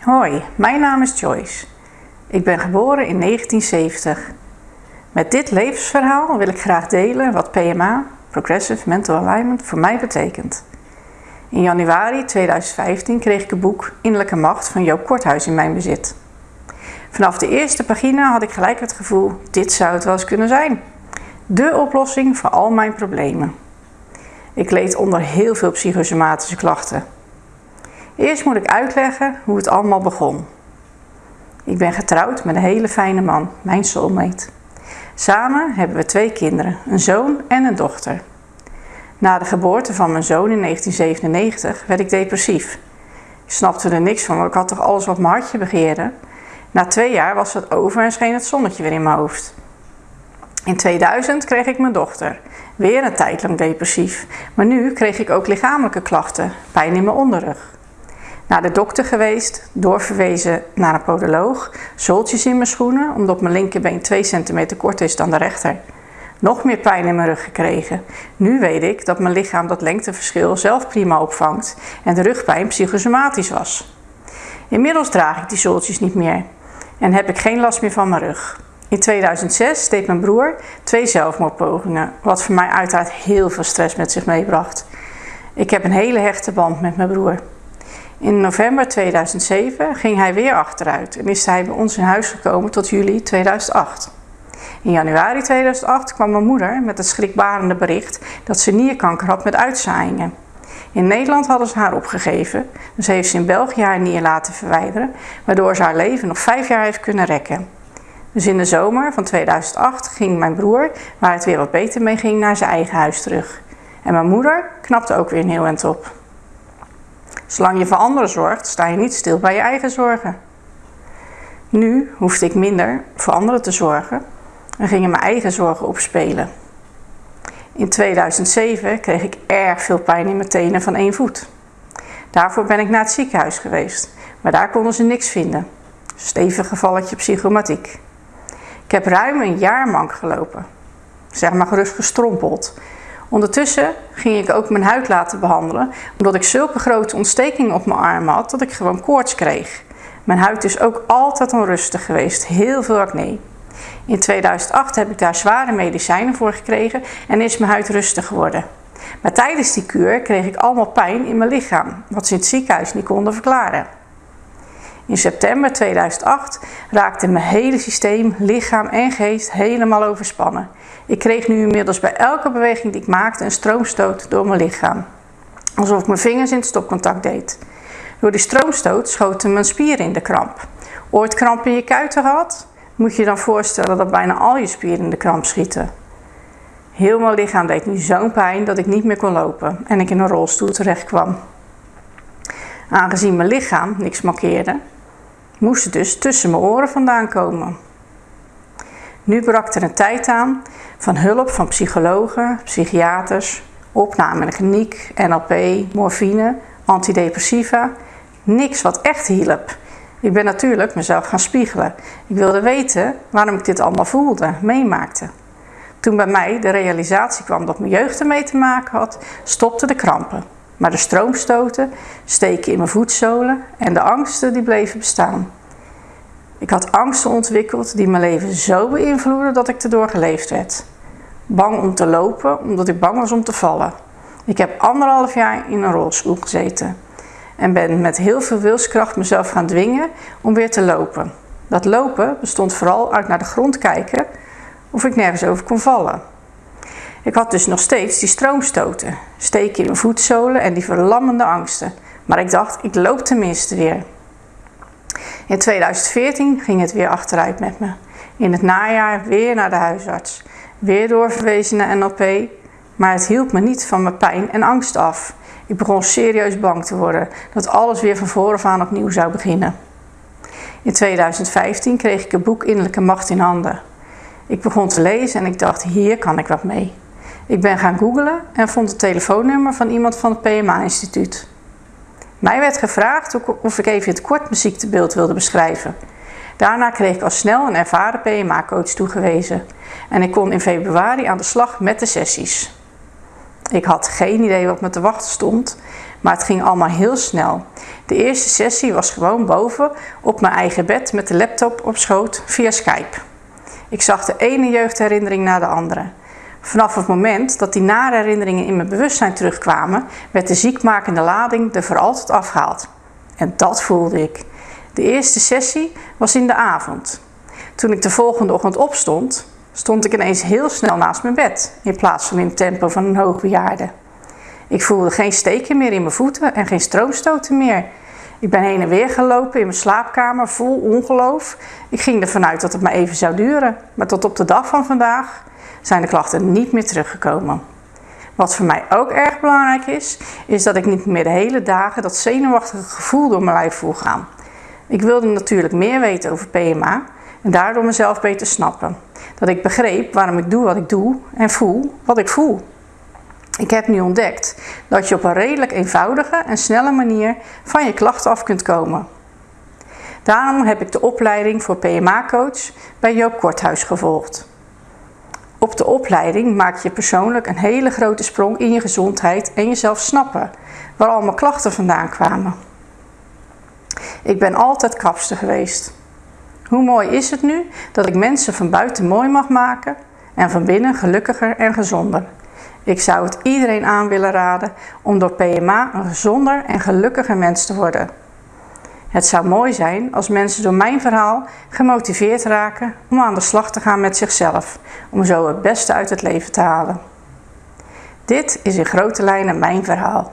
Hoi, mijn naam is Joyce. Ik ben geboren in 1970. Met dit levensverhaal wil ik graag delen wat PMA, Progressive Mental Alignment, voor mij betekent. In januari 2015 kreeg ik het boek Innerlijke Macht van Joop Korthuis in mijn bezit. Vanaf de eerste pagina had ik gelijk het gevoel, dit zou het wel eens kunnen zijn. De oplossing voor al mijn problemen. Ik leed onder heel veel psychosomatische klachten. Eerst moet ik uitleggen hoe het allemaal begon. Ik ben getrouwd met een hele fijne man, mijn soulmate. Samen hebben we twee kinderen, een zoon en een dochter. Na de geboorte van mijn zoon in 1997 werd ik depressief. Ik snapte er niks van, want ik had toch alles wat mijn hartje begeerde. Na twee jaar was het over en scheen het zonnetje weer in mijn hoofd. In 2000 kreeg ik mijn dochter. Weer een tijd lang depressief. Maar nu kreeg ik ook lichamelijke klachten, pijn in mijn onderrug. Naar de dokter geweest, doorverwezen naar een podoloog, zooltjes in mijn schoenen, omdat mijn linkerbeen 2 centimeter korter is dan de rechter. Nog meer pijn in mijn rug gekregen. Nu weet ik dat mijn lichaam dat lengteverschil zelf prima opvangt en de rugpijn psychosomatisch was. Inmiddels draag ik die zooltjes niet meer en heb ik geen last meer van mijn rug. In 2006 deed mijn broer twee zelfmoordpogingen, wat voor mij uiteraard heel veel stress met zich meebracht. Ik heb een hele hechte band met mijn broer. In november 2007 ging hij weer achteruit en is hij bij ons in huis gekomen tot juli 2008. In januari 2008 kwam mijn moeder met het schrikbarende bericht dat ze nierkanker had met uitzaaiingen. In Nederland hadden ze haar opgegeven, dus heeft ze in België haar nier laten verwijderen, waardoor ze haar leven nog vijf jaar heeft kunnen rekken. Dus in de zomer van 2008 ging mijn broer, waar het weer wat beter mee ging, naar zijn eigen huis terug. En mijn moeder knapte ook weer een heel eind op. Zolang je voor anderen zorgt, sta je niet stil bij je eigen zorgen. Nu hoefde ik minder voor anderen te zorgen en gingen mijn eigen zorgen opspelen. In 2007 kreeg ik erg veel pijn in mijn tenen van één voet. Daarvoor ben ik naar het ziekenhuis geweest, maar daar konden ze niks vinden. Stevig gevalletje psychomatiek. Ik heb ruim een jaar mank gelopen. Zeg maar gerust gestrompeld. Ondertussen ging ik ook mijn huid laten behandelen, omdat ik zulke grote ontstekingen op mijn arm had dat ik gewoon koorts kreeg. Mijn huid is ook altijd onrustig geweest, heel veel acne. In 2008 heb ik daar zware medicijnen voor gekregen en is mijn huid rustig geworden. Maar tijdens die kuur kreeg ik allemaal pijn in mijn lichaam, wat ze in het ziekenhuis niet konden verklaren. In september 2008 raakte mijn hele systeem, lichaam en geest helemaal overspannen. Ik kreeg nu inmiddels bij elke beweging die ik maakte een stroomstoot door mijn lichaam. Alsof ik mijn vingers in het stopcontact deed. Door die stroomstoot schoten mijn spieren in de kramp. Ooit kramp in je kuiten gehad? Moet je je dan voorstellen dat bijna al je spieren in de kramp schieten. Heel mijn lichaam deed nu zo'n pijn dat ik niet meer kon lopen en ik in een rolstoel terecht kwam. Aangezien mijn lichaam niks markeerde, moest het dus tussen mijn oren vandaan komen. Nu brak er een tijd aan van hulp van psychologen, psychiaters, opname in de kliniek, NLP, morfine, antidepressiva. Niks wat echt hielp. Ik ben natuurlijk mezelf gaan spiegelen. Ik wilde weten waarom ik dit allemaal voelde, meemaakte. Toen bij mij de realisatie kwam dat mijn jeugd ermee te maken had, stopten de krampen. Maar de stroomstoten, steken in mijn voetzolen en de angsten die bleven bestaan. Ik had angsten ontwikkeld die mijn leven zo beïnvloedden dat ik erdoor geleefd werd. Bang om te lopen, omdat ik bang was om te vallen. Ik heb anderhalf jaar in een rolstoel gezeten en ben met heel veel wilskracht mezelf gaan dwingen om weer te lopen. Dat lopen bestond vooral uit naar de grond kijken of ik nergens over kon vallen. Ik had dus nog steeds die stroomstoten, steken in mijn voetzolen en die verlammende angsten. Maar ik dacht, ik loop tenminste weer. In 2014 ging het weer achteruit met me. In het najaar weer naar de huisarts. Weer doorverwezen naar NLP. Maar het hielp me niet van mijn pijn en angst af. Ik begon serieus bang te worden dat alles weer van voren aan opnieuw zou beginnen. In 2015 kreeg ik het boek Innerlijke Macht in handen. Ik begon te lezen en ik dacht, hier kan ik wat mee. Ik ben gaan googlen en vond het telefoonnummer van iemand van het PMA-instituut. Mij werd gevraagd of ik even het kort ziektebeeld wilde beschrijven. Daarna kreeg ik al snel een ervaren PMA-coach toegewezen en ik kon in februari aan de slag met de sessies. Ik had geen idee wat me te wachten stond, maar het ging allemaal heel snel. De eerste sessie was gewoon boven op mijn eigen bed met de laptop op schoot via Skype. Ik zag de ene jeugdherinnering na de andere. Vanaf het moment dat die nare herinneringen in mijn bewustzijn terugkwamen, werd de ziekmakende lading er voor altijd afgehaald. En dat voelde ik. De eerste sessie was in de avond. Toen ik de volgende ochtend opstond, stond ik ineens heel snel naast mijn bed, in plaats van in het tempo van een hoogbejaarde. Ik voelde geen steken meer in mijn voeten en geen stroomstoten meer. Ik ben heen en weer gelopen in mijn slaapkamer vol ongeloof. Ik ging ervan uit dat het maar even zou duren, maar tot op de dag van vandaag zijn de klachten niet meer teruggekomen. Wat voor mij ook erg belangrijk is, is dat ik niet meer de hele dagen dat zenuwachtige gevoel door mijn lijf voel gaan. Ik wilde natuurlijk meer weten over PMA en daardoor mezelf beter snappen. Dat ik begreep waarom ik doe wat ik doe en voel wat ik voel. Ik heb nu ontdekt dat je op een redelijk eenvoudige en snelle manier van je klachten af kunt komen. Daarom heb ik de opleiding voor PMA-coach bij Joop Korthuis gevolgd. Op de opleiding maak je persoonlijk een hele grote sprong in je gezondheid en jezelf snappen waar al mijn klachten vandaan kwamen. Ik ben altijd kapster geweest. Hoe mooi is het nu dat ik mensen van buiten mooi mag maken en van binnen gelukkiger en gezonder. Ik zou het iedereen aan willen raden om door PMA een gezonder en gelukkiger mens te worden. Het zou mooi zijn als mensen door mijn verhaal gemotiveerd raken om aan de slag te gaan met zichzelf, om zo het beste uit het leven te halen. Dit is in grote lijnen mijn verhaal.